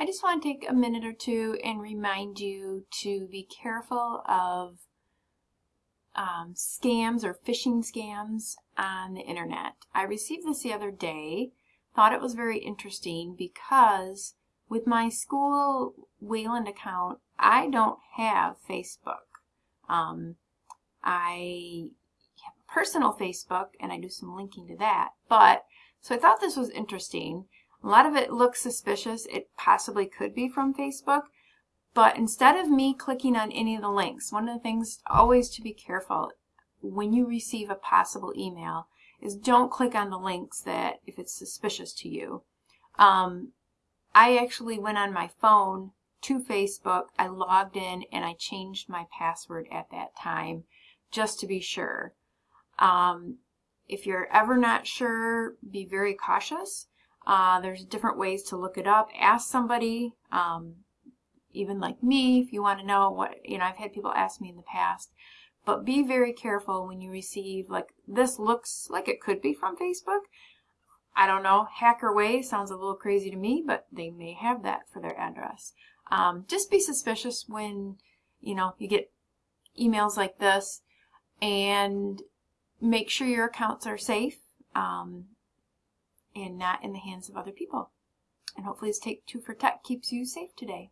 I just want to take a minute or two and remind you to be careful of um, scams or phishing scams on the internet. I received this the other day, thought it was very interesting because with my school Wayland account, I don't have Facebook. Um, I have personal Facebook and I do some linking to that. But, so I thought this was interesting. A lot of it looks suspicious. It possibly could be from Facebook. But instead of me clicking on any of the links, one of the things always to be careful when you receive a possible email is don't click on the links that if it's suspicious to you. Um, I actually went on my phone to Facebook, I logged in and I changed my password at that time just to be sure. Um, if you're ever not sure, be very cautious. Uh, there's different ways to look it up. Ask somebody. Um, even like me, if you want to know what, you know, I've had people ask me in the past, but be very careful when you receive, like, this looks like it could be from Facebook. I don't know, hacker way sounds a little crazy to me, but they may have that for their address. Um, just be suspicious when, you know, you get emails like this and make sure your accounts are safe um, and not in the hands of other people. And hopefully this Take Two for Tech keeps you safe today.